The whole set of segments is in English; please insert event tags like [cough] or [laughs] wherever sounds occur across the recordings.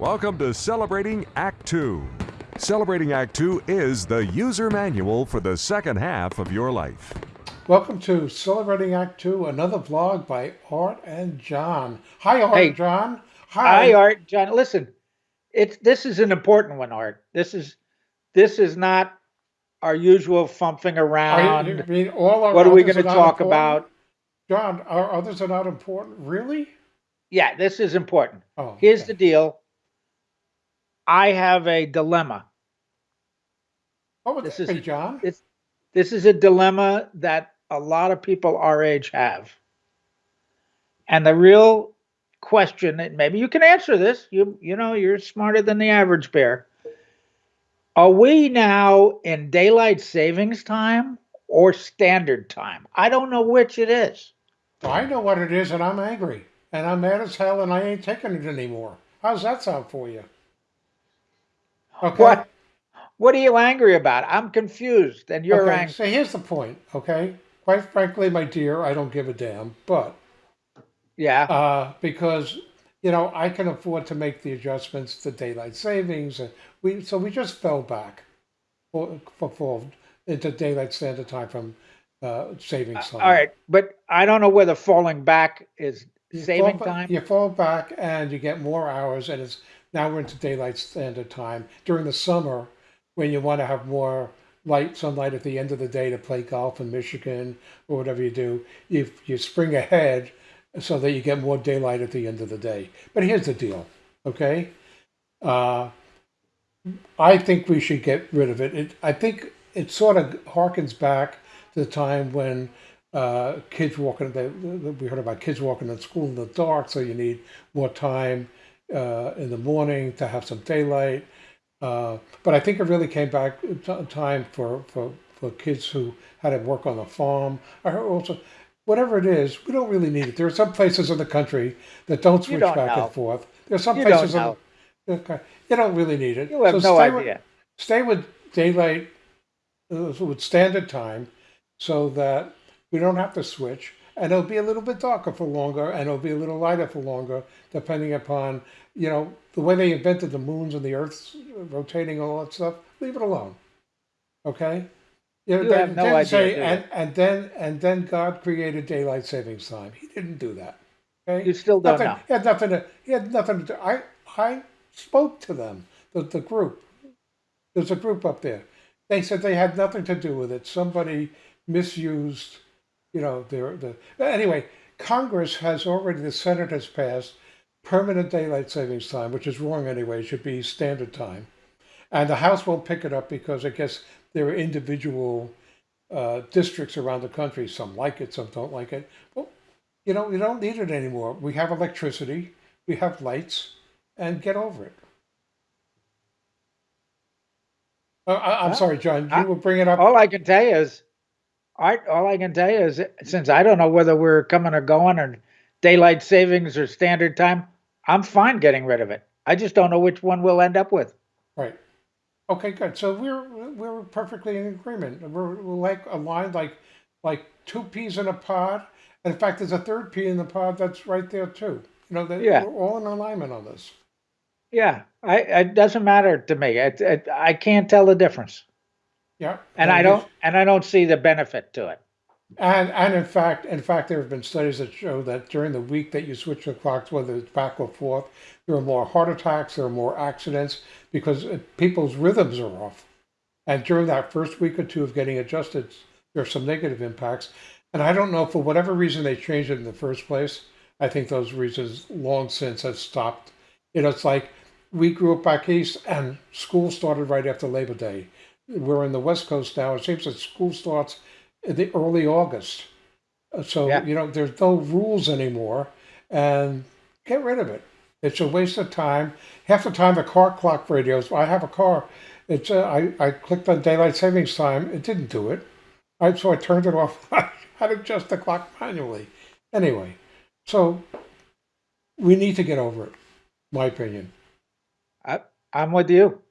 Welcome to Celebrating Act Two. Celebrating Act Two is the user manual for the second half of your life. Welcome to Celebrating Act Two, another vlog by Art and John. Hi, Art Hey. and John. Hi, Art. John, listen, it's this is an important one, Art. This is this is not our usual fumping around. you, you mean all our what are we going to talk important? about? John, our others are not important. Really? Yeah, this is important. Oh, Here's okay. the deal. I have a dilemma. Oh, Would this this is- John? It's this is a dilemma that a lot of people our age have. And the real question, and maybe you can answer this. You you know, you're smarter than the average bear. Are we now in daylight savings time or standard time? I don't know which it is. I know what it is, and I'm angry, and I'm mad as hell, and I ain't taking it anymore. How's that sound for you? Okay. What what are you angry about? I'm confused and you're okay. angry. So here's the point. Okay. Quite frankly, my dear, I don't give a damn, but Yeah. uh, because you know I can afford to make the adjustments to daylight savings. And we so we just fell back for, for fall into daylight standard time from uh, savings time. All right, but I don't know whether falling back is You saving fall, time. You fall back and you get more hours, and it's now we're into daylight standard time during the summer when you want to have more light sunlight at the end of the day to play golf in Michigan or whatever you do. You you spring ahead so that you get more daylight at the end of the day. But here's the deal, okay? Uh, I think we should get rid of it. it. I think it sort of harkens back to the time when uh, kids walking. The, the, we heard about kids walking to school in the dark, so you need more time uh, in the morning to have some daylight. Uh, but I think it really came back time for, for, for kids who had to work on the farm. I heard also, whatever it is, we don't really need it. There are some places in the country that don't switch don't back know. and forth. There's some You don't places in know. the, okay, you don't really need it. You have So no stay with- idea. stay with daylight uh, with standard time so that we don't have to switch and it'll be a little bit darker for longer and it'll be a little lighter for longer depending upon you know the way they invented the moons and the earth's rotating and all that stuff leave it alone okay You they have no idea, say, and, and then and then god created daylight savings time he didn't do that okay You still don't nothing, know. He had nothing to. He had nothing to do. I I spoke to them, the the group. There's a group up there. They said they had nothing to do with it. Somebody misused, you know, their the. Anyway, Congress has already. The Senate has passed permanent daylight savings time, which is wrong anyway. Should be standard time, and the House won't pick it up because I guess there are individual uh, districts around the country. Some like it, some don't like it. Well, you know, you don't need it anymore. We have electricity, we have lights, and get over it. Uh, I, I'm Huh? sorry, John. You I- were bringing up. All I can tell you is. All I can tell you is, since I don't know whether we're coming or going or daylight savings or standard time, I'm fine getting rid of it. I just don't know which one we'll end up with. Right. Okay, good. So we're we're perfectly in agreement. We're, like aligned, like like two peas in a pod. And in fact, there's a third pea in the pod that's right there too. You know, that Yeah. we're all in alignment on this. Yeah, I it doesn't matter to me. It, it, I can't tell the difference, Yeah. and I don't and I don't see the benefit to it. And and in fact, in fact, there have been studies that show that during the week that you switch the clocks, whether it's back or forth, there are more heart attacks, there are more accidents because uh, people's rhythms are off. And during that first week or two of getting adjusted, there are some negative impacts. And I don't know for whatever reason they changed it in the first place. I think those reasons long since have stopped. You know, it's like we grew up back east, and school started right after Labor Day. We're in the West Coast now. It seems that school starts the early August. Uh, So, Yeah. you know, there's no rules anymore and get rid of it. It's a waste of time. Half the time the car clock radios, I have a car. It's uh, I, I clicked on daylight savings time. It didn't do it. I, so I turned it off. [laughs] I had to adjust the clock manually. Anyway, so we need to get over it, my opinion. I, I'm with you,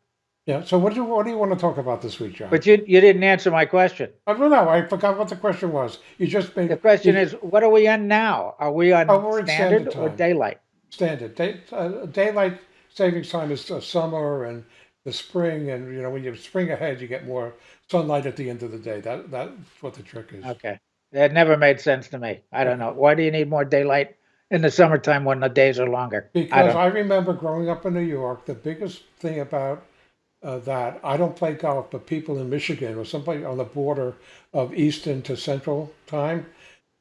Yeah. So what do you, what do you want to talk about this week, John? but you you didn't answer my question. I don't know. I forgot what the question was. You just made The question you- is, what are we on now? Are we on Oh, standard, standard or daylight? standard day, uh, daylight savings time is the summer and the spring, and you know when you spring ahead, you get more sunlight at the end of the day. That that's what the trick is. Okay. that never made sense to me. I don't know. Why do you need more daylight in the summertime when the days are longer? Because don't, I remember growing up in New York, the biggest thing about uh, that I don't play golf, but people in Michigan or somebody on the border of Eastern to Central time,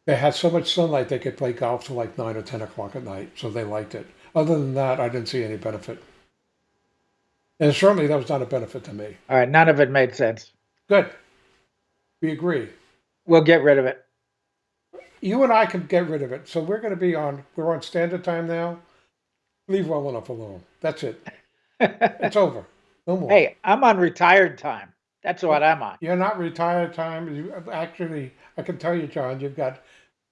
they had so much sunlight they could play golf till like nine or ten o'clock at night, so they liked it. Other than that, I didn't see any benefit, and certainly that was not a benefit to me. all right. None of it made sense. Good, we agree. We'll get rid of it. You and I can get rid of it, so we're going to be on. We're on standard time now. Leave well enough alone. That's it. [laughs] It's over. No more. hey, I'm on retired time. That's what I'm on. You're not retired time. You, actually, I can tell you, John, you've got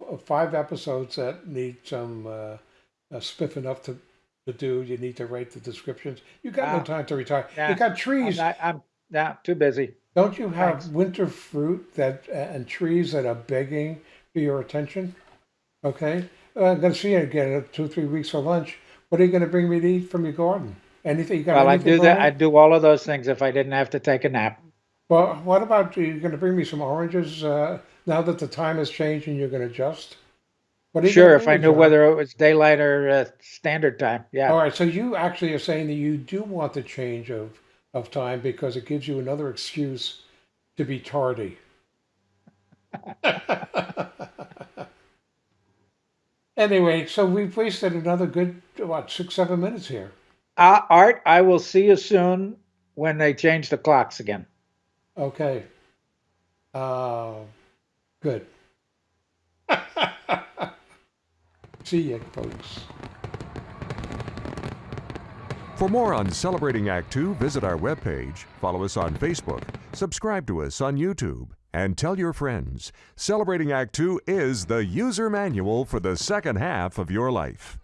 uh, five episodes that need some uh, uh, spiffing up to, to do. You need to write the descriptions. You got no Ah. time to retire. Yeah. You got I'm, trees. not, I'm not too busy. Don't you have Thanks. winter fruit that uh, and trees that are begging for your attention? Okay, uh, I'm going to see you again in two, three weeks for lunch. What are you going to bring me to eat from your garden? Anything you got? Well, I do that. I do all of those things if I didn't have to take a nap. Well, what about you going to bring me some oranges uh, now that the time has changed and you're going to adjust? What are you Sure, if I knew John? whether it was daylight or uh, standard time. Yeah. All right, so you actually are saying that you do want the change of, of time because it gives you another excuse to be tardy. [laughs] anyway, so we've wasted another good, what, six, seven minutes here. Uh, Art, I will see you soon when they change the clocks again. Okay. Uh, good. [laughs] See you, folks. For more on Celebrating Act Two, visit our webpage, follow us on Facebook, subscribe to us on YouTube, and tell your friends. Celebrating Act Two is the user manual for the second half of your life.